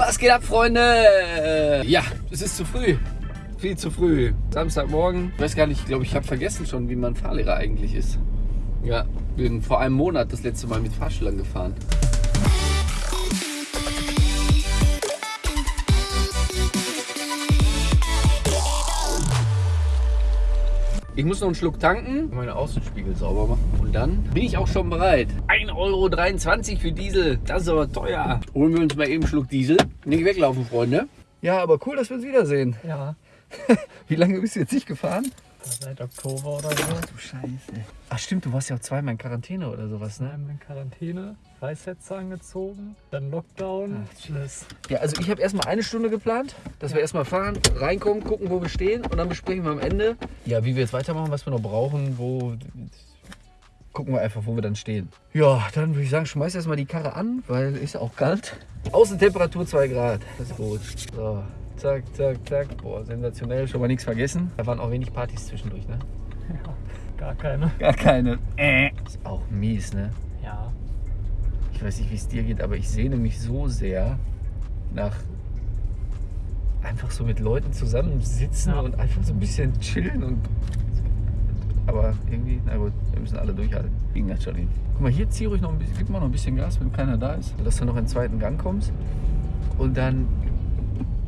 Was geht ab, Freunde? Ja, es ist zu früh. Viel zu früh. Samstagmorgen. Ich weiß gar nicht, ich glaube, ich habe vergessen schon, wie man Fahrlehrer eigentlich ist. Ja, bin vor einem Monat das letzte Mal mit Fahrschülern gefahren. Ich muss noch einen Schluck tanken, meine Außenspiegel sauber machen. Und dann bin ich auch schon bereit. 1,23 Euro für Diesel. Das ist aber teuer. Holen wir uns mal eben einen Schluck Diesel. Nicht weglaufen, Freunde. Ja, aber cool, dass wir uns wiedersehen. Ja, Wie lange bist du jetzt nicht gefahren? seit Oktober oder so. Du Scheiße. Ach stimmt, du warst ja auch zweimal in Quarantäne oder sowas, ne? Einmal in Quarantäne, Weißsätze angezogen, dann Lockdown. Ach, alles. Ja, also ich habe erstmal eine Stunde geplant, dass wir erstmal fahren, reinkommen, gucken, wo wir stehen und dann besprechen wir am Ende, ja, wie wir jetzt weitermachen, was wir noch brauchen, wo. Gucken wir einfach, wo wir dann stehen. Ja, dann würde ich sagen, schmeiß erstmal die Karre an, weil ist auch kalt. Außentemperatur 2 Grad. Das ist gut. So, zack, zack, zack. Boah, sensationell. Schon mal nichts vergessen. Da waren auch wenig Partys zwischendurch, ne? Ja, gar keine. Gar keine. Äh. Ist auch mies, ne? Ja, Ich weiß nicht, wie es dir geht, aber ich sehne mich so sehr nach einfach so mit Leuten zusammensitzen Ja. und einfach so ein bisschen chillen und aber irgendwie, na gut, wir müssen alle durchhalten. Ging das schon hin. Guck mal, hier zieh ruhig noch ein bisschen, gib mal noch ein bisschen Gas, wenn keiner da ist, dass du noch in den zweiten Gang kommst. Und dann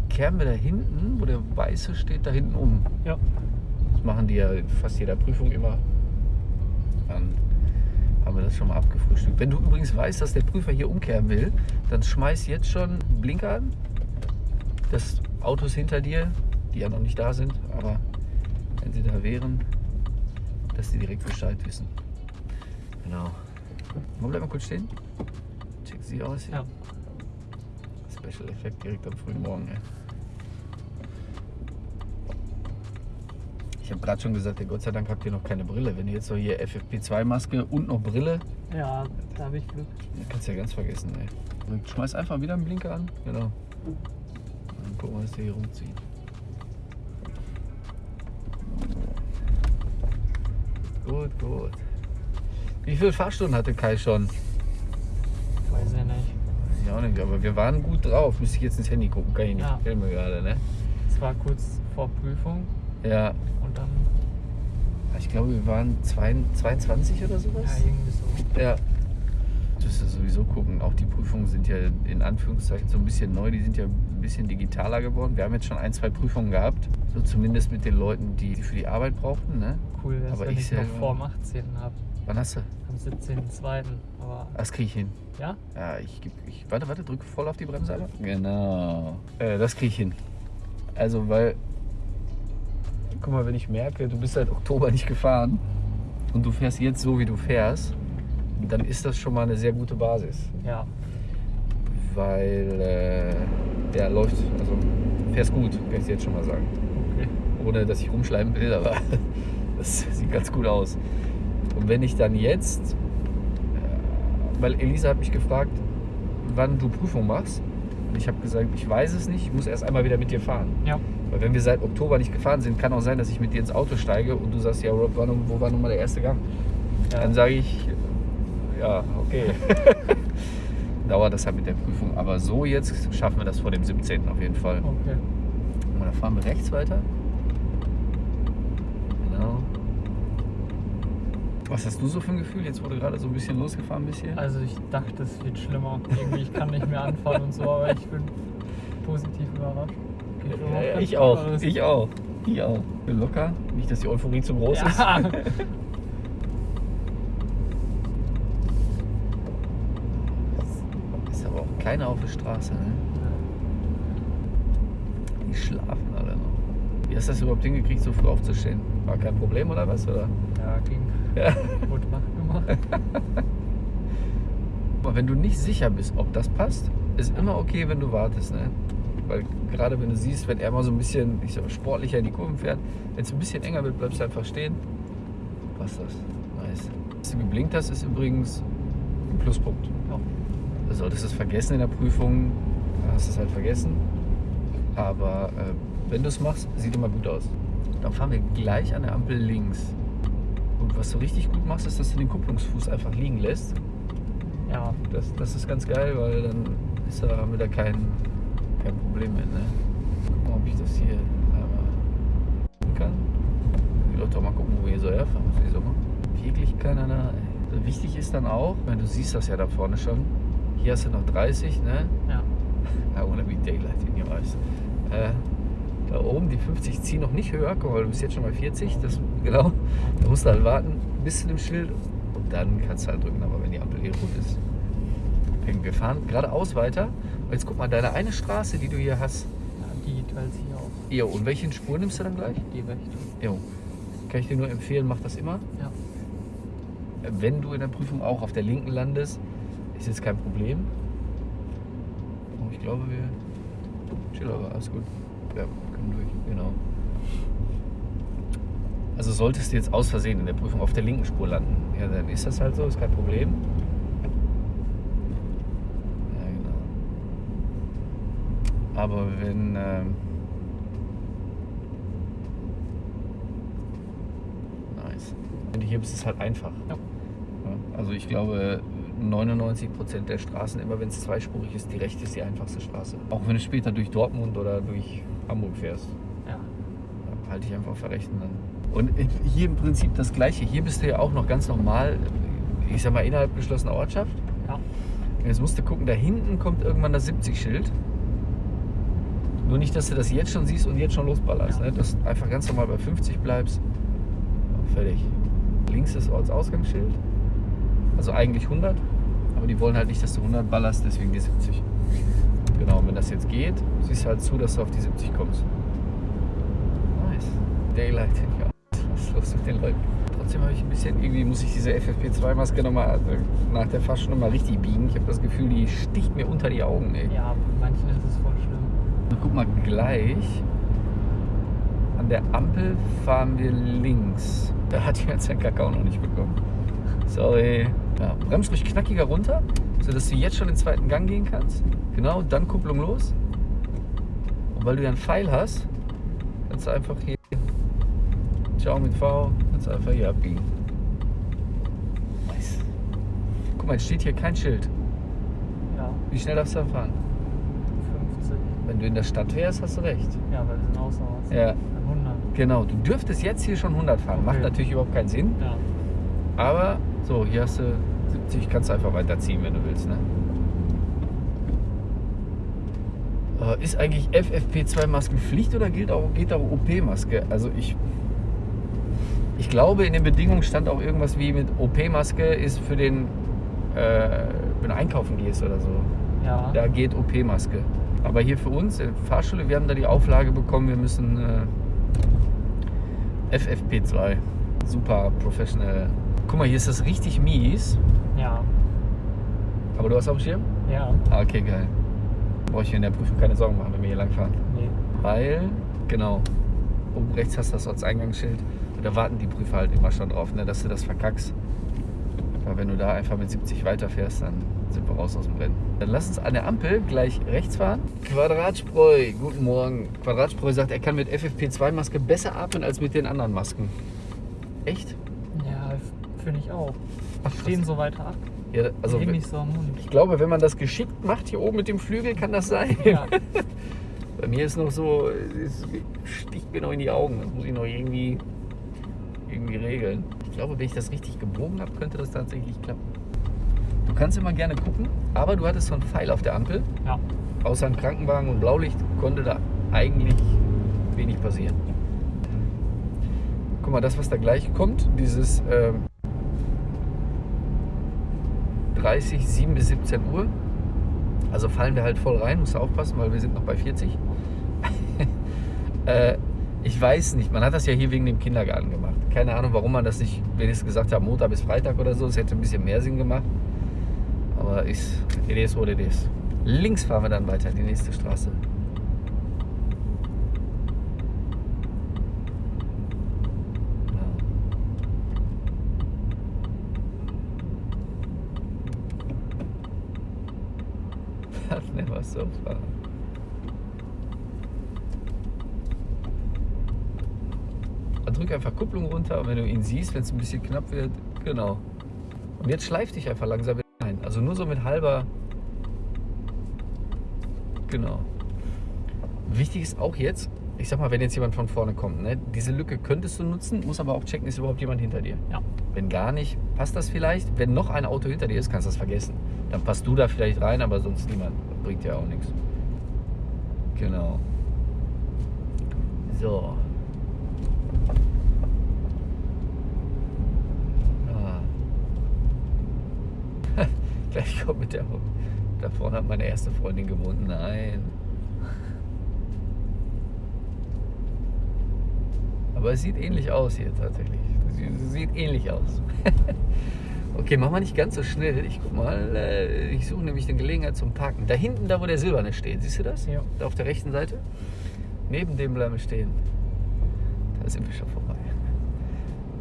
kehren wir da hinten, wo der Weiße steht, da hinten um. ja. Das machen die ja in fast jeder Prüfung immer. Dann haben wir das schon mal abgefrühstückt. Wenn du übrigens weißt, dass der Prüfer hier umkehren will, dann schmeiß jetzt schon Blinker an. Das Autos hinter dir, die ja noch nicht da sind, aber wenn sie da wären, dass die direkt Bescheid wissen. Genau. Mal bleib mal kurz stehen. Check sie aus hier. Ja. Special Effekt direkt am frühen Morgen. Ey. Ich habe gerade schon gesagt, ja, Gott sei Dank habt ihr noch keine Brille. Wenn ihr jetzt so hier FFP2-Maske und noch Brille, Ja, da habe ich Glück. kannst du ja ganz vergessen. Ey. Schmeiß einfach wieder einen Blinker an. Genau. Dann gucken wir, was der hier rumzieht. Gut, gut. Wie viele Fahrstunden hatte Kai schon? Weiß ich nicht. Ich auch nicht, aber wir waren gut drauf. Müsste ich jetzt ins Handy gucken, kann ich nicht. Ja. Mir gerade, ne? Es war kurz vor Prüfung Ja, und dann, ich glaube, wir waren zwei- 22 oder ja, sowas. irgendwie so. Ja. Das müsst ihr sowieso gucken. Auch die Prüfungen sind ja in Anführungszeichen so ein bisschen neu. Die sind ja ein bisschen digitaler geworden. Wir haben jetzt schon ein, zwei Prüfungen gehabt. So zumindest mit den Leuten, die die für die Arbeit brauchten. Ne? Cool wäre wenn ich ich, noch vor dem 18. habe. Wann hast du? Am 17.02. Aber Das kriege ich hin. ja, Ja, ich, ich warte, warte, drücke voll auf die Bremse. Aber. Genau. Äh, das kriege ich hin. Also, weil. Guck mal, wenn ich merke, du bist seit Oktober nicht gefahren und du fährst jetzt so, wie du fährst, dann ist das schon mal eine sehr gute Basis. ja, Weil äh, der läuft, also fährst gut, kann ich dir jetzt schon mal sagen. okay. Ohne dass ich rumschleimen will, aber das sieht ganz gut aus. Und wenn ich dann jetzt, äh, weil Elisa hat mich gefragt, wann du Prüfung machst. Und ich habe gesagt, ich weiß es nicht, ich muss erst einmal wieder mit dir fahren. Ja, Weil wenn wir seit Oktober nicht gefahren sind, kann auch sein, dass ich mit dir ins Auto steige und du sagst, ja, Rob, wo war nun mal der erste Gang? ja. Dann sage ich, ja, okay. Dauert das halt mit der Prüfung. Aber so jetzt schaffen wir das vor dem 17. auf jeden Fall. okay. Und dann fahren wir rechts weiter. Genau. Was hast du so für ein Gefühl, jetzt wo du gerade so ein bisschen losgefahren bist hier? Also ich dachte, es wird schlimmer. Irgendwie, ich kann nicht mehr anfahren und so, aber ich bin positiv überrascht. Ja, ich auch. Ich auch. Ich auch. Bin locker. Nicht, dass die Euphorie zu groß. Ja. Ist aber auch keiner auf der Straße, ne? Die schlafen alle noch. Wie hast du das überhaupt hingekriegt, so früh aufzustehen? War kein Problem oder was? Oder? Ja, ging. Ja. Wach gemacht. Aber wenn du nicht sicher bist, ob das passt, ist immer okay, wenn du wartest. Ne? Weil gerade wenn du siehst, wenn er mal so ein bisschen ich sag, sportlicher in die Kurven fährt, wenn es ein bisschen enger wird, bleibst du einfach stehen. Passt das. Nice. Dass du geblinkt hast, ist übrigens ein Pluspunkt. Ja. Du solltest es vergessen in der Prüfung, dann hast du es halt vergessen. Aber äh, wenn du es machst, sieht immer gut aus. Dann fahren wir gleich an der Ampel links. Und was du richtig gut machst, ist, dass du den Kupplungsfuß einfach liegen lässt. Ja, Das, das ist ganz geil, weil dann ist da, haben wir da keinen kein Problem mit, ne? Guck mal, ob ich das hier einmal kann. Ich will doch mal gucken, wo wir hier so herfahren. Wirklich keiner da. Ey. Wichtig ist dann auch, wenn du siehst das ja da vorne schon, hier hast du noch 30, ne? Ja. I wanna be daylight in your eyes. Äh, da oben die 50 ziehen noch nicht höher, guck mal, du bist jetzt schon bei 40, das, genau. Da musst du halt warten bis zu dem Schild und dann kannst du halt drücken, aber wenn die Ampel eh rot ist. Deswegen, Wir fahren geradeaus weiter. Und jetzt guck mal, deine eine Straße, die du hier hast. ja die teilt sich auch. Jo, und welchen Spur nimmst du dann gleich? Die rechte. Jo. Kann ich dir nur empfehlen, mach das immer. Ja. Wenn du in der Prüfung auch auf der linken landest, ist jetzt kein Problem. Oh, ich glaube, wir. Chill aber, alles gut. Ja, können durch, genau. Also solltest du jetzt aus Versehen in der Prüfung auf der linken Spur landen, ja, dann ist das halt so, ist kein Problem. Ja, genau. Aber wenn. Ähm, nice. Wenn du hier bist, ist es halt einfach. Ja, Also ich glaube, 99% der Straßen, immer wenn es zweispurig ist, die rechte ist die einfachste Straße. Auch wenn du später durch Dortmund oder durch Hamburg fährst, Ja. halte ich einfach der rechten dann. Und hier im Prinzip das gleiche. Hier bist du ja auch noch ganz normal, ich sag mal, innerhalb geschlossener Ortschaft. Ja. Jetzt musst du gucken, da hinten kommt irgendwann das 70-Schild. Nur nicht, dass du das jetzt schon siehst und jetzt schon losballerst. Ja. Ne? Dass du einfach ganz normal bei 50 bleibst. Fertig. Links das Ortsausgangsschild. Also eigentlich 100. Aber die wollen halt nicht, dass du 100 ballerst, deswegen die 70. Genau, und wenn das jetzt geht, siehst du halt zu, dass du auf die 70 kommst. Nice. Daylight eyes. Was ist los mit den Leuten? Trotzdem habe ich ein bisschen, irgendwie muss ich diese FFP2-Maske nochmal nach der Fahrstunde mal richtig biegen. Ich habe das Gefühl, die sticht mir unter die Augen, ey. Ja, manchen ist es voll schlimm. Und guck mal, gleich an der Ampel fahren wir links. Da hat jetzt den Kakao noch nicht bekommen. Sorry. Ja, bremst ruhig knackiger runter, sodass du jetzt schon den zweiten Gang gehen kannst. Genau, dann Kupplung los. Und weil du ja einen Pfeil hast, kannst du einfach hier. Ciao mit V, kannst du einfach hier abbiegen. Nice. Guck mal, jetzt steht hier kein Schild. Ja, Wie schnell darfst du da fahren? 50. Wenn du in der Stadt wärst, hast du recht. Ja, weil wir sind Haus. Ja. 100. Genau, du dürftest jetzt hier schon 100 fahren. Macht Okay. natürlich überhaupt keinen Sinn. Ja. Aber so, hier hast du 70, kannst du einfach weiterziehen, wenn du willst. Ne? Äh, Ist eigentlich FFP2-Maske Pflicht oder gilt auch, geht auch OP-Maske? Also ich, ich glaube, in den Bedingungen stand auch irgendwas wie mit OP-Maske ist für den, äh, wenn du einkaufen gehst oder so. Ja. Da geht OP-Maske. Aber hier für uns in der Fahrschule, wir haben da die Auflage bekommen, wir müssen äh, FFP2. Super professional. Guck mal, hier ist das richtig mies. Ja. Aber du hast auf dem Schirm? Ja. Ah, okay, geil. Brauche ich mir in der Prüfung keine Sorgen machen, wenn wir hier lang fahren. Nee. Weil, genau, oben rechts hast du das Ortseingangsschild. Und da warten die Prüfer halt immer schon drauf, ne, dass du das verkackst. Aber wenn du da einfach mit 70 weiterfährst, dann sind wir raus aus dem Rennen. Dann lass uns an der Ampel gleich rechts fahren. Quadratspreu, guten Morgen. Quadratspreu sagt, er kann mit FFP2-Maske besser atmen als mit den anderen Masken. Echt? Ja, finde ich auch. Ach, stehen so weiter ab. Ja, also wenn- nicht so am Mund. ich glaube, wenn man das geschickt macht, hier oben mit dem Flügel, kann das sein. Ja. Bei mir ist noch so, es sticht mir noch in die Augen. Das muss ich noch irgendwie, irgendwie regeln. Ich glaube, wenn ich das richtig gebogen habe, könnte das tatsächlich klappen. Du kannst immer gerne gucken, aber du hattest so einen Pfeil auf der Ampel. Ja. Außer ein Krankenwagen und Blaulicht konnte da eigentlich wenig passieren. Guck mal, das, was da gleich kommt, dieses ähm, 30, 7 bis 17 Uhr. Also fallen wir halt voll rein, musst du aufpassen, weil wir sind noch bei 40. äh, ich weiß nicht, man hat das ja hier wegen dem Kindergarten gemacht. Keine Ahnung, warum man das nicht wenigstens gesagt hat, Montag bis Freitag oder so. Es hätte ein bisschen mehr Sinn gemacht. Aber ist, it is what it is. Links fahren wir dann weiter, die nächste Straße. Ja. Never so far. Drück einfach Kupplung runter und wenn du ihn siehst, wenn es ein bisschen knapp wird, genau. Und jetzt schleif dich einfach langsam wieder ein. Also nur so mit halber. Genau. Wichtig ist auch jetzt, ich sag mal, wenn jetzt jemand von vorne kommt, ne, diese Lücke könntest du nutzen, muss aber auch checken, ist überhaupt jemand hinter dir. Ja. Wenn gar nicht, passt das vielleicht. Wenn noch ein Auto hinter dir ist, kannst du das vergessen. Dann passt du da vielleicht rein, aber sonst niemand. Bringt ja auch nichts. Genau. So. Ah. Gleich kommt mit der. Da vorne hat meine erste Freundin gewohnt. Nein. Aber es sieht ähnlich aus hier tatsächlich. Sie sieht ähnlich aus. okay, machen wir nicht ganz so schnell. Ich guck mal. äh, Ich suche nämlich eine Gelegenheit zum Parken. Da hinten, da wo der Silberne steht. Siehst du das? Ja. Da auf der rechten Seite. Neben dem bleiben wir stehen. Da sind wir schon vorbei.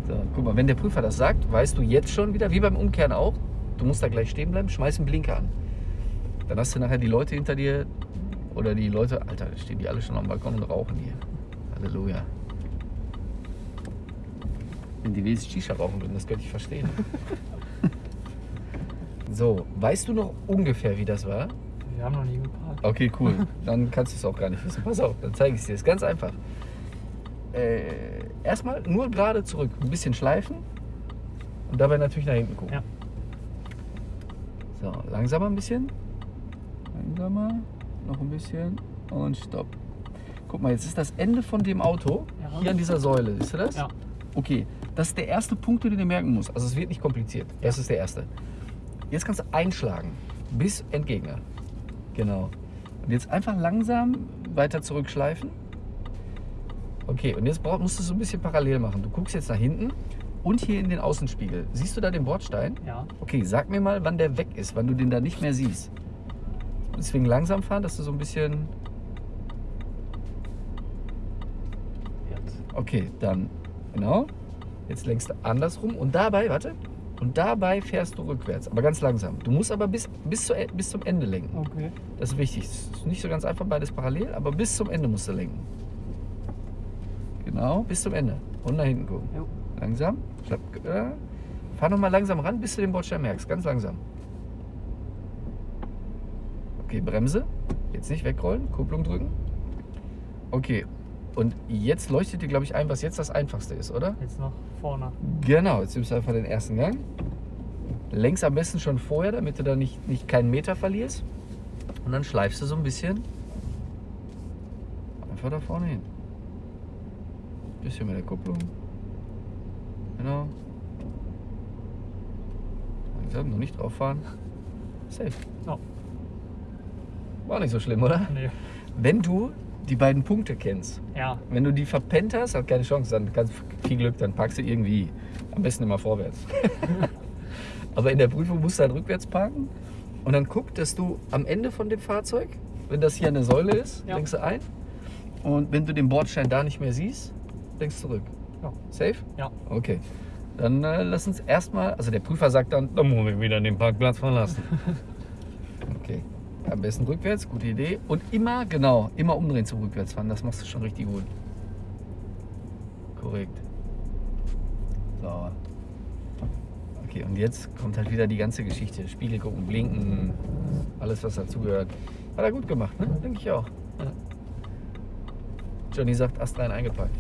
So, guck mal, wenn der Prüfer das sagt, weißt du jetzt schon wieder, wie beim Umkehren auch, du musst da gleich stehen bleiben, schmeiß einen Blinker an. Dann hast du nachher die Leute hinter dir oder die Leute, Alter, da stehen die alle schon am Balkon und rauchen hier. Halleluja. Wenn die wenigstens Shisha rauchen würden, das könnte ich verstehen. so, weißt du noch ungefähr, wie das war? Wir haben noch nie geparkt. Okay, cool. Dann kannst du es auch gar nicht wissen. Pass auf, dann zeige ich es dir. Ist ganz einfach. Äh, erstmal nur gerade zurück, ein bisschen schleifen und dabei natürlich nach hinten gucken. Ja. So, langsamer ein bisschen. Langsamer, noch ein bisschen und stopp. Guck mal, jetzt ist das Ende von dem Auto Ja. hier an dieser Säule. Siehst du das? Ja. Okay, das ist der erste Punkt, den du dir merken musst. Also es wird nicht kompliziert. Das ist der erste. Jetzt kannst du einschlagen bis Endgegner. Genau. Und jetzt einfach langsam weiter zurückschleifen. Okay, und jetzt musst du so ein bisschen parallel machen. Du guckst jetzt nach hinten und hier in den Außenspiegel. Siehst du da den Bordstein? Ja. Okay, sag mir mal, wann der weg ist, wann du den da nicht mehr siehst. Deswegen langsam fahren, dass du so ein bisschen. Jetzt. Okay, dann genau. Jetzt lenkst du andersrum und dabei, warte, und dabei fährst du rückwärts, aber ganz langsam. Du musst aber bis, bis, zu, bis zum Ende lenken. Okay. Das ist wichtig. Es ist nicht so ganz einfach, beides parallel, aber bis zum Ende musst du lenken. Genau, bis zum Ende. Und nach hinten gucken. Jo. Langsam. Schlapp, äh, fahr nochmal langsam ran, bis du den Bordstein merkst. Ganz langsam. Okay, Bremse. Jetzt nicht wegrollen, Kupplung drücken. Okay. Und jetzt leuchtet dir, glaube ich, ein, was jetzt das Einfachste ist, oder? Jetzt noch vorne. Genau, jetzt nimmst du einfach den ersten Gang. Längst am besten schon vorher, damit du da nicht, nicht keinen Meter verlierst. Und dann schleifst du so ein bisschen einfach da vorne hin. Bisschen mit der Kupplung. Genau. Langsam, noch nicht drauf fahren. Safe. Ja. War nicht so schlimm, oder? Nee. Wenn du die beiden Punkte kennst, Ja. wenn du die verpennt hast, hat keine Chance, dann kannst viel Glück, dann packst du irgendwie. Am besten immer vorwärts. Aber in der Prüfung musst du dann rückwärts parken und dann guck, dass du am Ende von dem Fahrzeug, wenn das hier eine Säule ist, Ja. lenkst du ein. Und wenn du den Bordstein da nicht mehr siehst, lenkst zurück. Ja. Safe? Ja. Okay. Dann äh, lass uns erstmal, also der Prüfer sagt dann, dann muss ich wieder den Parkplatz verlassen. Am besten rückwärts, gute Idee. Und immer, genau, immer umdrehen zum Rückwärtsfahren. Das machst du schon richtig gut. Korrekt. So. Okay, und jetzt kommt halt wieder die ganze Geschichte. Spiegel gucken, blinken, alles was dazugehört. Hat er gut gemacht, ne? Denke ich auch. Johnny sagt, astrein eingepackt.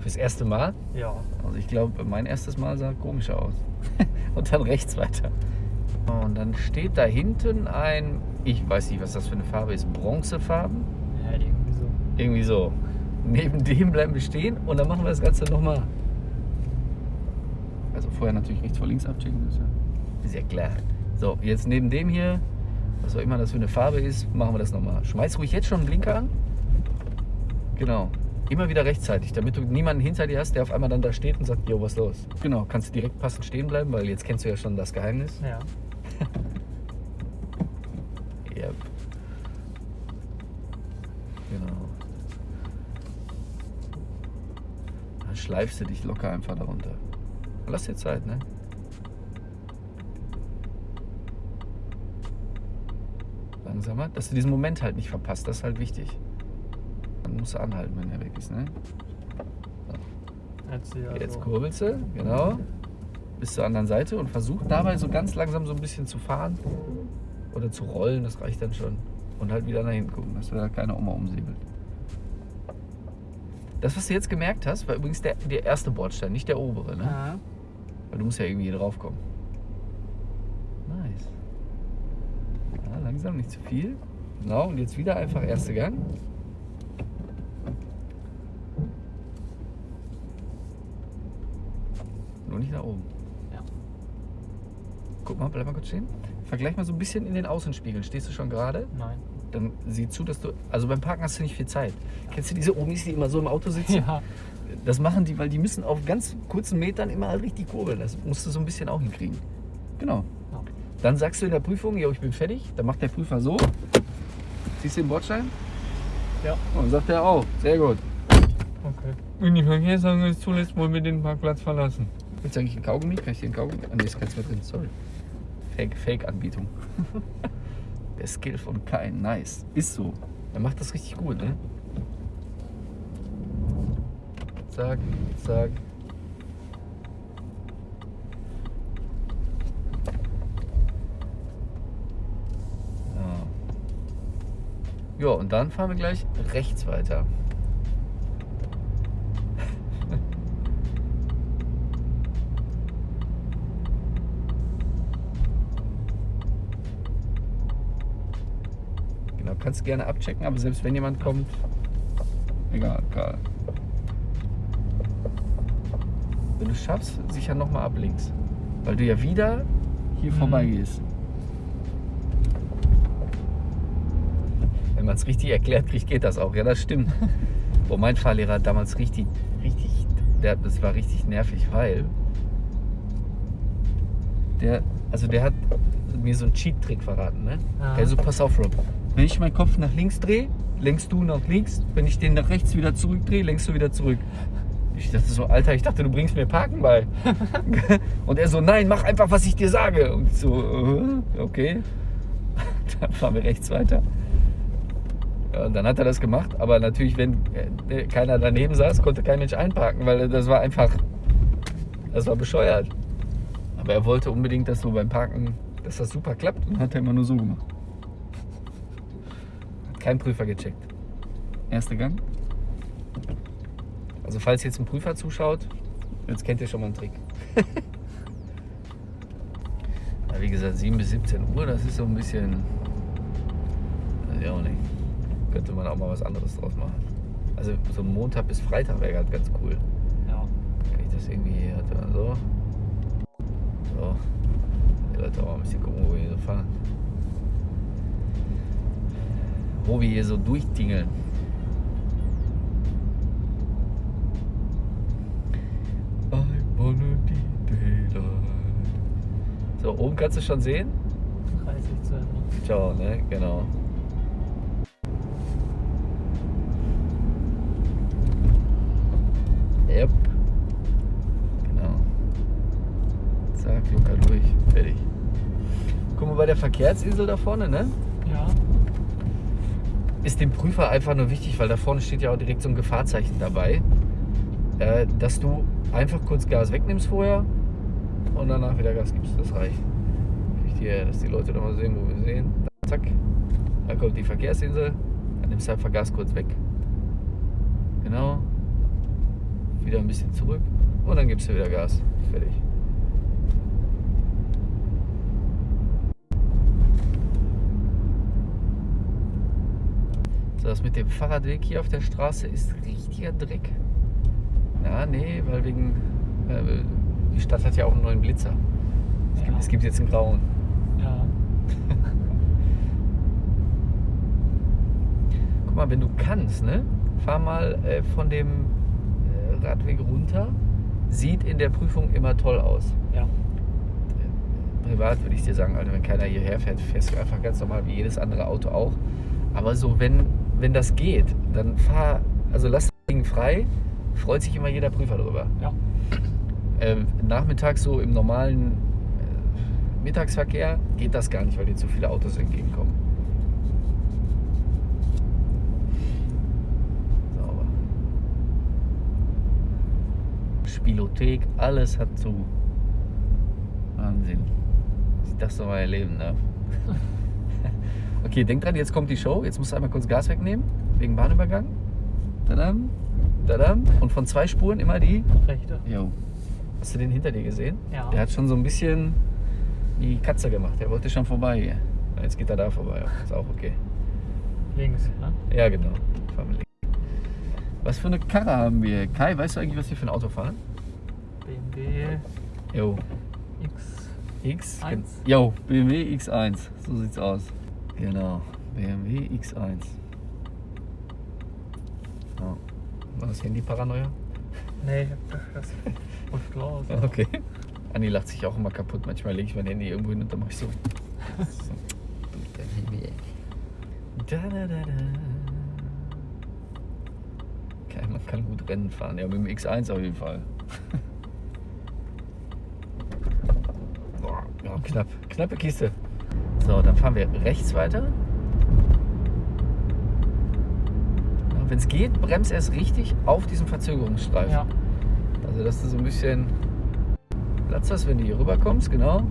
Fürs erste Mal. Ja. Also ich glaube, mein erstes Mal sah komischer aus. und dann rechts weiter. Und dann steht da hinten ein, ich weiß nicht, was das für eine Farbe ist, bronzefarben. Ja, irgendwie so. Irgendwie so. Neben dem bleiben wir stehen und dann machen wir das Ganze nochmal. Also vorher natürlich rechts vor links abchecken, das ist ja, ist ja klar. So, jetzt neben dem hier, was auch immer das für eine Farbe ist, machen wir das nochmal. Schmeiß ruhig jetzt schon einen Blinker an. Genau. Immer wieder rechtzeitig, damit du niemanden hinter dir hast, der auf einmal dann da steht und sagt, jo, was ist los? Genau, kannst du direkt passend stehen bleiben, weil jetzt kennst du ja schon das Geheimnis. Ja. Yep. Genau. Dann schleifst du dich locker einfach darunter. Lass dir Zeit, ne? Langsamer, dass du diesen Moment halt nicht verpasst, das ist halt wichtig. Dann musst du anhalten, wenn er weg ist, ne? Jetzt hier. Jetzt also, kurbelst du, genau. Bis zur anderen Seite und versuch dabei so ganz langsam so ein bisschen zu fahren oder zu rollen, das reicht dann schon. und halt wieder nach hinten gucken, dass da keiner Oma umsäbelt. Das, was du jetzt gemerkt hast, war übrigens der, der erste Bordstein, nicht der obere. Ne? Ja. Weil du musst ja irgendwie hier drauf kommen. Nice. Ja, langsam, nicht zu viel. Genau, und jetzt wieder einfach erster Gang. Nur nicht nach oben. Ja. Guck mal, bleib mal kurz stehen. Vergleich mal so ein bisschen in den Außenspiegel. Stehst du schon gerade? Nein. Dann sieh zu, dass du. Also beim Parken hast du nicht viel Zeit. Kennst du diese Omis, die immer so im Auto sitzen? Ja. Das machen die, weil die müssen auf ganz kurzen Metern immer halt richtig kurbeln. Das musst du so ein bisschen auch hinkriegen. Genau. Ja. Dann sagst du in der Prüfung, jo, ich bin fertig. Dann macht der Prüfer so. Siehst du den Bordstein? Ja. Und dann sagt er auch, sehr gut. Okay. Und die Verkehrsagentur ist zuletzt wohl wir den Parkplatz verlassen. Willst du eigentlich einen Kaugummi? Kann ich einen Kaugummi? Ah, nee, ist keins mehr drin, sorry. Fake, Fake-Anbietung. der Skill von Kain, nice. Ist so. Er macht das richtig gut, ne? Zack, zack. Ja. ja, und dann fahren wir gleich rechts weiter. Genau, kannst gerne abchecken, aber selbst wenn jemand kommt, egal, Karl. Wenn du schaffst, sicher nochmal ab links. Weil du ja wieder hier Mhm. vorbei gehst. Wenn man es richtig erklärt kriegt, geht das auch. Ja, das stimmt. Wo mein Fahrlehrer damals richtig, richtig, der, das war richtig nervig, weil der, also der hat mir so einen Cheat-Trick verraten, ne? Ja. Also pass auf, Rob. Wenn ich meinen Kopf nach links drehe, lenkst du nach links. Wenn ich den nach rechts wieder zurückdrehe, lenkst du wieder zurück. Ich dachte so, Alter, ich dachte, du bringst mir Parken bei. Und er so, nein, mach einfach, was ich dir sage. Und ich so, äh, okay. Dann fahren wir rechts weiter. Und dann hat er das gemacht. Aber natürlich, wenn äh, keiner daneben saß, konnte kein Mensch einparken, weil das war einfach, das war bescheuert. Aber er wollte unbedingt, dass so beim Parken, dass das super klappt und hat er immer nur so gemacht. Kein Prüfer gecheckt. Erster Gang. Also falls jetzt ein Prüfer zuschaut, jetzt kennt ihr schon mal einen Trick. ja, wie gesagt, 7 bis 17 Uhr, das ist so ein bisschen. Ich auch nicht. Könnte man auch mal was anderes draus machen. Also so ein Montag bis Freitag wäre halt ganz cool. Ja. Kann ich das irgendwie hier halt so? So. Die Leute auch mal ein bisschen gucken, wo wir hier so fahren. Wo wir hier so durchtingeln. I wanna be daylight. So, oben kannst du schon sehen? 30 zu Ende. Ciao, ne? Genau. Yep. Genau. Zack, locker durch. Fertig. Guck mal bei der Verkehrsinsel da vorne, ne? Ja. Ist dem Prüfer einfach nur wichtig, weil da vorne steht ja auch direkt so ein Gefahrzeichen dabei, äh, dass du einfach kurz Gas wegnimmst vorher und danach wieder Gas gibst. Das reicht. Hier, dass die Leute noch mal sehen, wo wir sehen. Zack. Da kommt die Verkehrsinsel. Dann nimmst du einfach Gas kurz weg. Genau. Wieder ein bisschen zurück. Und dann gibst du wieder Gas. Fertig. So, das mit dem Fahrradweg hier auf der Straße ist richtiger Dreck. Ja, nee, weil wegen. Äh, die Stadt hat ja auch einen neuen Blitzer. Es, gibt, Ja. es gibt jetzt einen grauen. Ja. Guck mal, wenn du kannst, ne? Fahr mal äh, von dem äh, Radweg runter. Sieht in der Prüfung immer toll aus. Ja. Privat würde ich dir sagen, Alter, wenn keiner hierher fährt, fährst du einfach ganz normal wie jedes andere Auto auch. Aber so, wenn, wenn das geht, dann fahr, also lass das Ding frei, freut sich immer jeder Prüfer drüber. Ja. Äh, nachmittags so im normalen äh, Mittagsverkehr geht das gar nicht, weil dir zu viele Autos entgegenkommen. Sauber. Spielothek, alles hat zu. Wahnsinn. Dass ich das noch mal erleben darf. Okay, denk dran, jetzt kommt die Show. Jetzt musst du einmal kurz Gas wegnehmen, wegen Bahnübergang. Tadam, tadam. Und von zwei Spuren immer die. Rechte. Jo. Hast du den hinter dir gesehen? Ja. Der hat schon so ein bisschen die Katze gemacht. Der wollte schon vorbei hier. Jetzt geht er da vorbei. Ist auch okay. Links, ne? Ja, genau. Fahren wir links. Was für eine Karre haben wir? Kai, weißt du eigentlich, was wir für ein Auto fahren? BMW Jo. X. X? Eins. Jo, BMW X1. So sieht's aus. Genau. BMW X1. Ja. War das Handy Paranoia? Nee, ich hab das ruft raus. Okay. Anni lacht sich auch immer kaputt. Manchmal lege ich mein Handy irgendwo hin und dann mache ich so. so. Du, dein Handy, ey. Da, da, da, da. Okay, man kann gut Rennen fahren. Ja, mit dem X1 auf jeden Fall. Boah, ja, knapp. Knappe Kiste. So, dann fahren wir rechts weiter. Wenn es geht, bremst erst richtig auf diesem Verzögerungsstreifen. Ja. Also, dass du so ein bisschen Platz hast, wenn du hier rüberkommst, genau.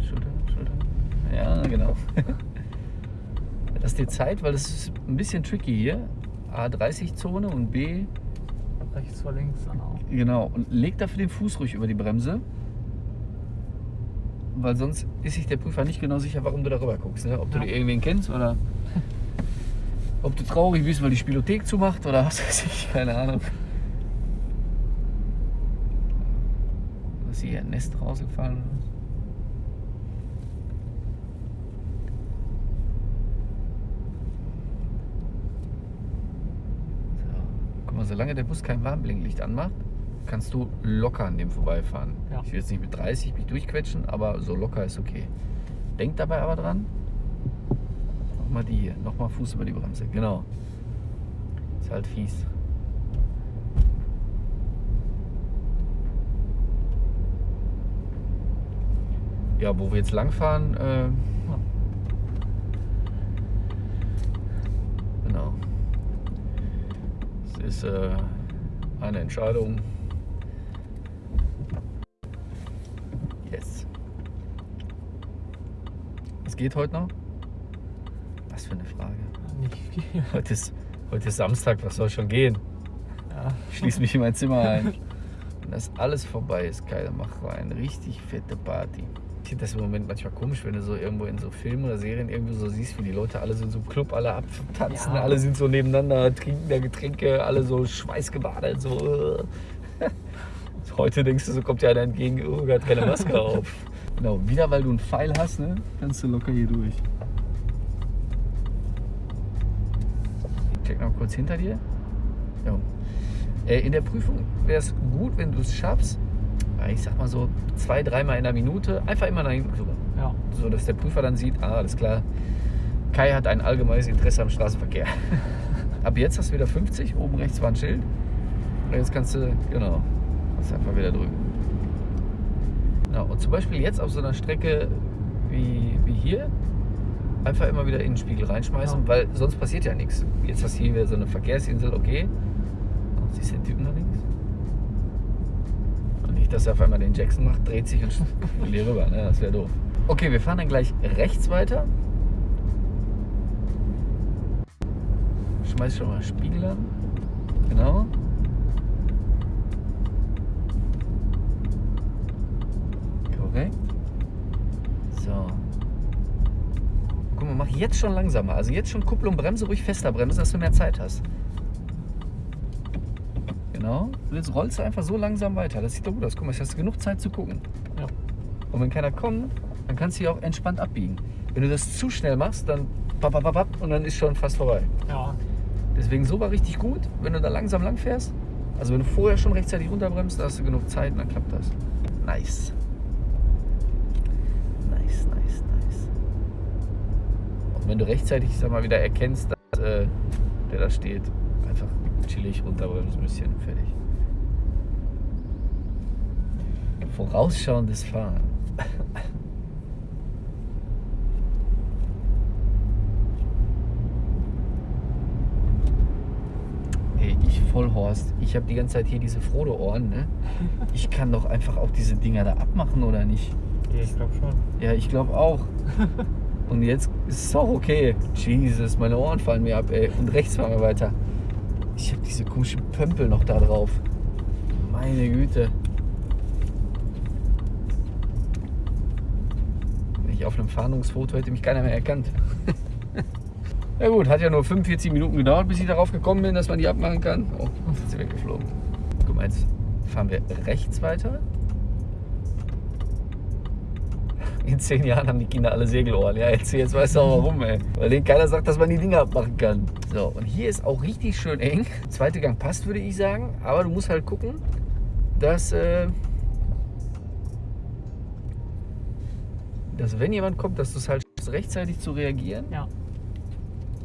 Schulter, Schulter. Ja, genau. Lass dir Zeit, weil es ist ein bisschen tricky hier. A30-Zone und B, Rechts vor links dann auch. genau. Und leg dafür den Fuß ruhig über die Bremse. Weil sonst ist sich der Prüfer nicht genau sicher, warum du darüber guckst. Ne? Ob du Ja. irgendwen kennst oder ob du traurig bist, weil die Spielothek zumacht oder was weiß ich, keine Ahnung. Ist hier ein Nest rausgefallen? So. Guck mal, solange der Bus kein Warnblinklicht anmacht, kannst du locker an dem vorbeifahren. Ja. Ich will jetzt nicht mit 30 mich durchquetschen, aber so locker ist okay. Denk dabei aber dran. Nochmal die hier, nochmal Fuß über die Bremse, genau. Ist halt fies. Ja, wo wir jetzt langfahren, äh, genau. Es ist äh, eine Entscheidung. Yes. Was geht heute noch? Was für eine Frage. Nicht viel. Heute ist, heute ist Samstag, was soll schon gehen? Ja. Ich schließe mich in mein Zimmer ein. Wenn das alles vorbei ist, Kai, dann machen wir eine richtig fette Party. Ich finde das im Moment manchmal komisch, wenn du so irgendwo in so Filmen oder Serien irgendwie so siehst, wie die Leute alle so in so einem Club alle abtanzen, Ja. alle sind so nebeneinander, trinken da Getränke, alle so schweißgebadet, so. Heute denkst du, so kommt ja einer entgegen, oh, hat keine Maske auf. Genau, wieder weil du einen Pfeil hast, ne, kannst du locker hier durch. Check noch kurz hinter dir. Ja. Äh, In der Prüfung wäre es gut, wenn du es schaffst, ich sag mal so zwei, dreimal in der Minute, einfach immer nach hinten gucken. Ja. So dass der Prüfer dann sieht, ah, alles klar, Kai hat ein allgemeines Interesse am Straßenverkehr. Ab jetzt hast du wieder 50, oben rechts war ein Schild. Und jetzt kannst du, genau, kannst du einfach wieder drücken. Genau. Und zum Beispiel jetzt auf so einer Strecke wie, wie hier, einfach immer wieder in den Spiegel reinschmeißen, Ja. weil sonst passiert ja nichts. Jetzt hast du hier wieder so eine Verkehrsinsel, okay. Siehst du den Typen da links? Nicht, dass er auf einmal den Jackson macht, dreht sich und hier rüber, ne? Das wäre doof. Okay, wir fahren dann gleich rechts weiter. Schmeiß schon mal Spiegel an. Genau. Korrekt. So. Guck mal, mach jetzt schon langsamer. Also jetzt schon Kupplung, Bremse, ruhig fester bremsen, dass du mehr Zeit hast. Jetzt rollst du einfach so langsam weiter. Das sieht doch gut aus. Guck mal, jetzt hast du genug Zeit zu gucken. Ja. Und wenn keiner kommt, dann kannst du hier auch entspannt abbiegen. Wenn du das zu schnell machst, dann bap, und dann ist schon fast vorbei. Ja. Deswegen so war richtig gut, wenn du da langsam lang fährst. Also wenn du vorher schon rechtzeitig runterbremst, hast du genug Zeit und dann klappt das. Nice. Nice, nice, nice. Und wenn du rechtzeitig, sag mal, wieder erkennst, dass äh, der da steht, einfach chillig runterbremsen, ein bisschen fertig. Vorausschauendes Fahren. Ey, ich Vollhorst, ich habe die ganze Zeit hier diese Frodo-Ohren, ne? Ich kann doch einfach auch diese Dinger da abmachen, oder nicht? Ja, ich glaube schon. Ja, ich glaube auch. Und jetzt ist es auch okay. Jesus, meine Ohren fallen mir ab, ey. Und rechts fahren wir weiter. Ich habe diese komischen Pömpel noch da drauf. Meine Güte. Wenn ich auf einem Fahndungsfoto hätte mich keiner mehr erkannt. ja gut, hat ja nur 45 Minuten gedauert, bis ich darauf gekommen bin, dass man die abmachen kann. Oh, jetzt ist sie weggeflogen. Guck mal, jetzt fahren wir rechts weiter. In zehn Jahren haben die Kinder alle Segelohren. Ja, jetzt, jetzt weißt du auch warum, ey. Weil denen keiner sagt, dass man die Dinger abmachen kann. So, und hier ist auch richtig schön eng. Zweite Gang passt, würde ich sagen. Aber du musst halt gucken, dass, äh, dass wenn jemand kommt, dass du es halt rechtzeitig zu reagieren Ja.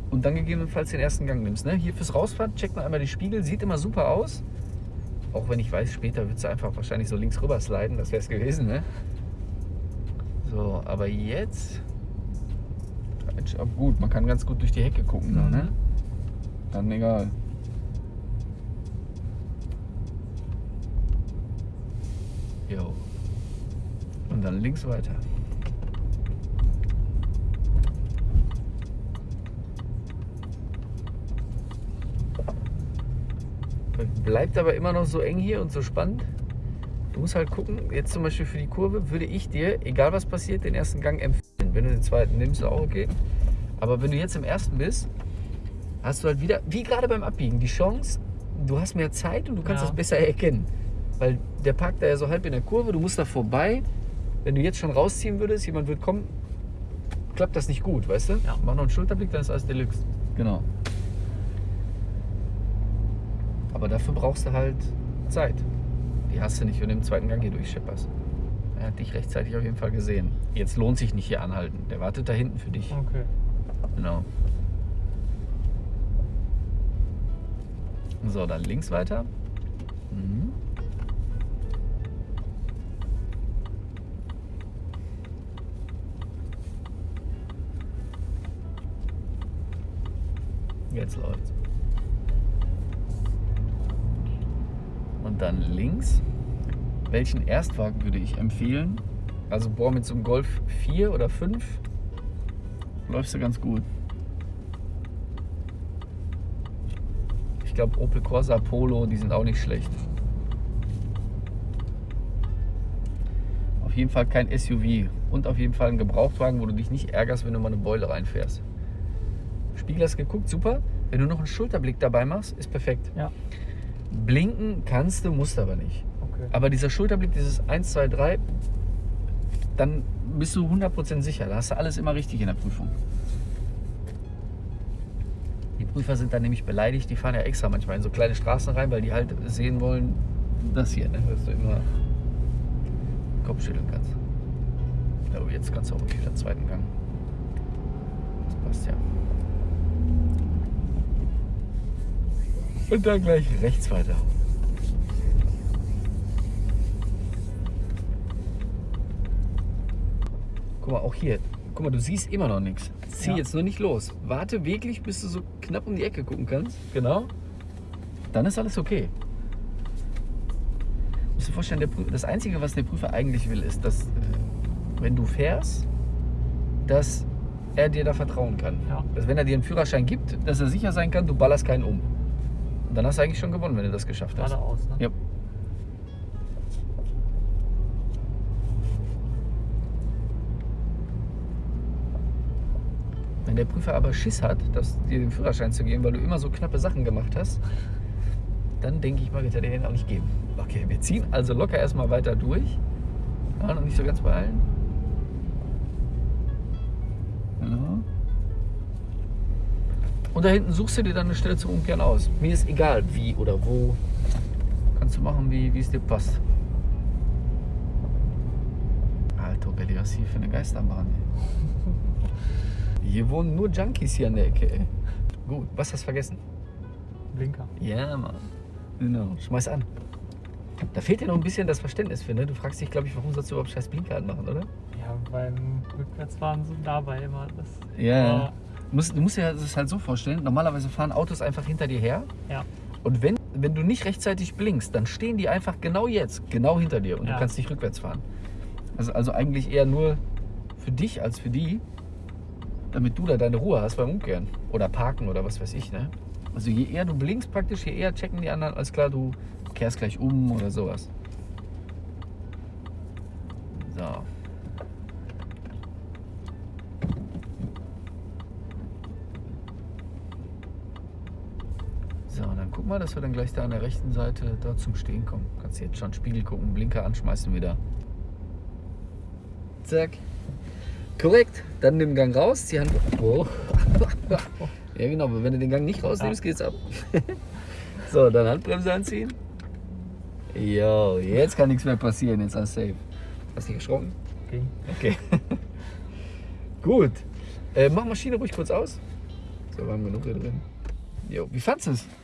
und dann gegebenenfalls den ersten Gang nimmst. Ne? Hier fürs Rausfahren checkt man einmal die Spiegel, sieht immer super aus. Auch wenn ich weiß, später wird es einfach wahrscheinlich so links rüber sliden, das wäre es gewesen. Ne? So, aber jetzt. Aber gut, man kann ganz gut durch die Hecke gucken. noch, Ne? Dann egal. Jo. Und dann links weiter. Bleibt aber immer noch so eng hier und so spannend. Du musst halt gucken, jetzt zum Beispiel für die Kurve würde ich dir, egal was passiert, den ersten Gang empfehlen. Wenn du den zweiten nimmst, ist auch okay. Aber wenn du jetzt im ersten bist, hast du halt wieder, wie gerade beim Abbiegen, die Chance, du hast mehr Zeit und du kannst Ja. das besser erkennen. Weil der parkt da ja so halb in der Kurve, du musst da vorbei. Wenn du jetzt schon rausziehen würdest, jemand wird kommen, klappt das nicht gut, weißt du? Ja. Mach noch einen Schulterblick, dann ist alles Deluxe. Genau. Aber dafür brauchst du halt Zeit. Die hast du nicht, wenn du im zweiten Gang hier durchschipperst. Er hat dich rechtzeitig auf jeden Fall gesehen. Jetzt lohnt sich nicht hier anhalten. Der wartet da hinten für dich. Okay. Genau. So, dann links weiter. Mhm. Jetzt läuft's. Dann links. Welchen Erstwagen würde ich empfehlen? Also boah, mit so einem Golf 4 oder 5 läufst du ganz gut. Ich glaube Opel Corsa Polo, die sind auch nicht schlecht. Auf jeden Fall kein SUV und auf jeden Fall ein Gebrauchtwagen, wo du dich nicht ärgerst, wenn du mal eine Beule reinfährst. Spiegel hast geguckt, super. Wenn du noch einen Schulterblick dabei machst, ist perfekt. Ja. Blinken kannst du, musst aber nicht. Okay. Aber dieser Schulterblick, dieses 1, 2, 3, dann bist du 100% sicher. Da hast du alles immer richtig in der Prüfung. Die Prüfer sind dann nämlich beleidigt, die fahren ja extra manchmal in so kleine Straßen rein, weil die halt sehen wollen, das hier, ne? dass du immer Kopf schütteln kannst. Ja, aber jetzt kannst du auch wirklich wieder zweiten Gang. Das passt ja. Und dann gleich rechts weiter. Guck mal, auch hier. Guck mal, du siehst immer noch nichts. Zieh Ja. jetzt nur nicht los. Warte wirklich, bis du so knapp um die Ecke gucken kannst. Genau. Dann ist alles okay. Musst du dir vorstellen, der Prü- das Einzige, was der Prüfer eigentlich will, ist, dass, äh, wenn du fährst, dass er dir da vertrauen kann. Ja. Dass wenn er dir einen Führerschein gibt, dass er sicher sein kann, du ballerst keinen um. Und dann hast du eigentlich schon gewonnen, wenn du das geschafft hast. Geradeaus, ne? Ja. Wenn der Prüfer aber Schiss hat, dass dir den Führerschein zu geben, weil du immer so knappe Sachen gemacht hast, dann denke ich mal, wird er dir den auch nicht geben. Okay, wir ziehen also locker erstmal weiter durch. Ja, noch nicht so ganz beeilen. Genau. Und da hinten suchst du dir dann eine Stelle zum Umkehren aus. Mir ist egal, wie oder wo. Kannst du machen, wie, wie es dir passt. Alter, Belli, was hier für eine Geisterbahn. Ey. Hier wohnen nur Junkies hier an der Ecke. Ey. Gut, was hast du vergessen? Blinker. Ja, Mann. Genau. Schmeiß an. Da fehlt dir noch ein bisschen das Verständnis für, ne? Du fragst dich, glaube ich, warum sollst du überhaupt scheiß Blinker anmachen, oder? Ja, beim Rückwärtsfahren so dabei immer. Das, Ja. Aber, Du musst, du musst dir das halt so vorstellen, normalerweise fahren Autos einfach hinter dir her. ja. Und wenn wenn du nicht rechtzeitig blinkst, dann stehen die einfach genau jetzt, genau hinter dir und Ja. du kannst nicht rückwärts fahren. Also, also eigentlich eher nur für dich als für die, damit du da deine Ruhe hast beim Umkehren oder Parken oder was weiß ich. Ne? Also je eher du blinkst praktisch, je eher checken die anderen, als klar, du kehrst gleich um oder sowas. So. So, dann guck mal, dass wir dann gleich da an der rechten Seite da zum Stehen kommen. Kannst jetzt schon Spiegel gucken, Blinker anschmeißen wieder. Zack. Korrekt. Dann nimm den Gang raus, die Hand. Oh. ja, genau, aber wenn du den Gang nicht rausnimmst, geht's ab. so, dann Handbremse anziehen. Jo, jetzt kann nichts mehr passieren, jetzt du safe. Hast du dich erschrocken? Okay. Okay. Gut. Äh, mach Maschine ruhig kurz aus. So, wir haben genug hier drin. Jo, wie fandest du es?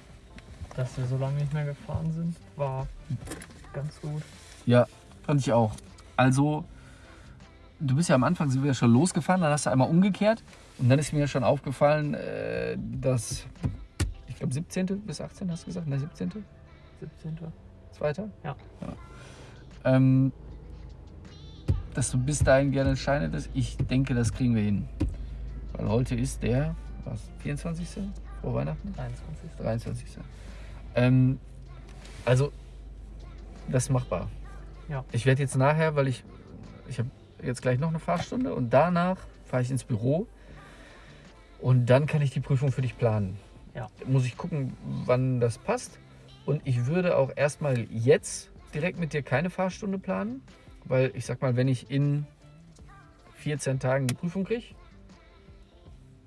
Dass wir so lange nicht mehr gefahren sind, war ganz gut. Ja, fand ich auch. Also, du bist ja am Anfang sind wir ja schon losgefahren, dann hast du einmal umgekehrt und dann ist mir schon aufgefallen, äh, dass ich glaube 17. bis 18. hast du gesagt, ne 17. 17. Zweiter? Ja. Ähm, dass du bis dahin gerne Schein hättest. Ich denke, das kriegen wir hin. Weil heute ist der, was, 24. vor Weihnachten? 23. 23. Ähm, also, das ist machbar. Ja. Ich werde jetzt nachher, weil ich, ich habe jetzt gleich noch eine Fahrstunde und danach fahre ich ins Büro und dann kann ich die Prüfung für dich planen. Ja. Muss ich gucken, wann das passt. Und ich würde auch erstmal jetzt direkt mit dir keine Fahrstunde planen, weil ich sag mal, wenn ich in 14 Tagen die Prüfung kriege,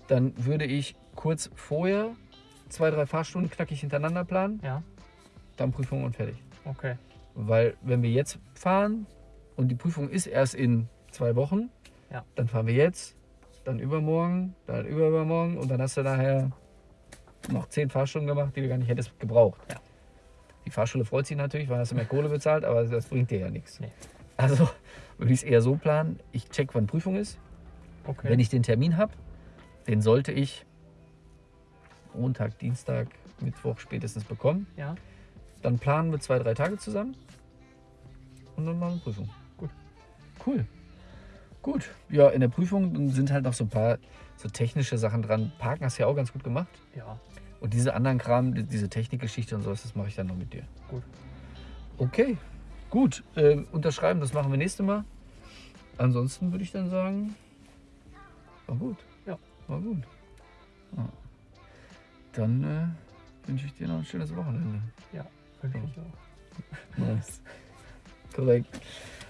dann würde ich kurz vorher zwei, drei Fahrstunden knackig hintereinander planen, Ja, dann Prüfung und fertig. okay. Weil wenn wir jetzt fahren und die Prüfung ist erst in zwei Wochen, Ja. dann fahren wir jetzt, dann übermorgen, dann übermorgen und dann hast du nachher noch zehn Fahrstunden gemacht, die du gar nicht hättest gebraucht. Ja. Die Fahrschule freut sich natürlich, weil hast du mehr Kohle bezahlt, aber das bringt dir ja nichts. Nee. Also würde ich es eher so planen, ich check, wann Prüfung ist. Okay. Wenn ich den Termin habe, den sollte ich Montag, Dienstag, Mittwoch spätestens bekommen. ja, Dann planen wir zwei, drei Tage zusammen und dann machen wir Prüfung. Gut. Cool. Gut. Ja, in der Prüfung sind halt noch so ein paar so technische Sachen dran. Parken hast du ja auch ganz gut gemacht. ja, Und diese anderen Kram, die- diese Technikgeschichte und sowas, das mache ich dann noch mit dir. Gut. Okay. Gut. Ähm, unterschreiben, das machen wir nächstes Mal. Ansonsten würde ich dann sagen, war gut. Ja. War gut. Ja. Dann äh, wünsche ich dir noch ein schönes Wochenende. finde ich auch. Nice. Korrekt.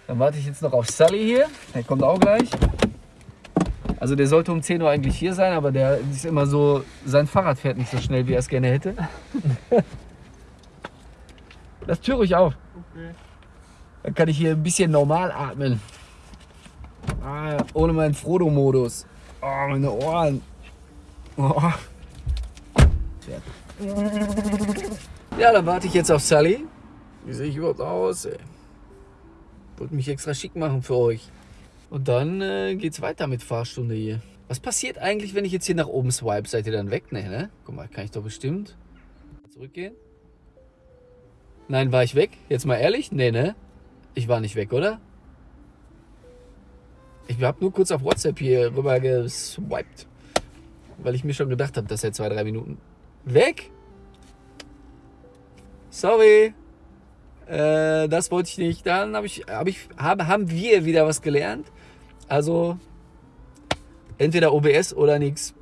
Dann warte ich jetzt noch auf Sully hier. Der kommt auch gleich. Also der sollte um 10 Uhr eigentlich hier sein, aber der ist immer so, sein Fahrrad fährt nicht so schnell, wie er es gerne hätte. Lass Tür ruhig auf. Okay. Dann kann ich hier ein bisschen normal atmen. Ah, ohne meinen Frodo-Modus. Oh, meine Ohren. Oh. Ja, dann warte ich jetzt auf Sally. Wie sehe ich überhaupt aus? Ey? Wollte mich extra schick machen für euch. Und dann äh, geht's weiter mit Fahrstunde hier. Was passiert eigentlich, wenn ich jetzt hier nach oben swipe? Seid ihr dann weg? Nee, ne? Guck mal, kann ich doch bestimmt zurückgehen. Nein, war ich weg? Jetzt mal ehrlich? Nee, ne? Ich war nicht weg, oder? Ich habe nur kurz auf WhatsApp hier rüber geswiped. Weil ich mir schon gedacht habe, dass er zwei, drei Minuten weg. Sorry. Äh, das wollte ich nicht. Dann habe ich, hab ich, haben, haben wir wieder was gelernt. Also entweder OBS oder nichts.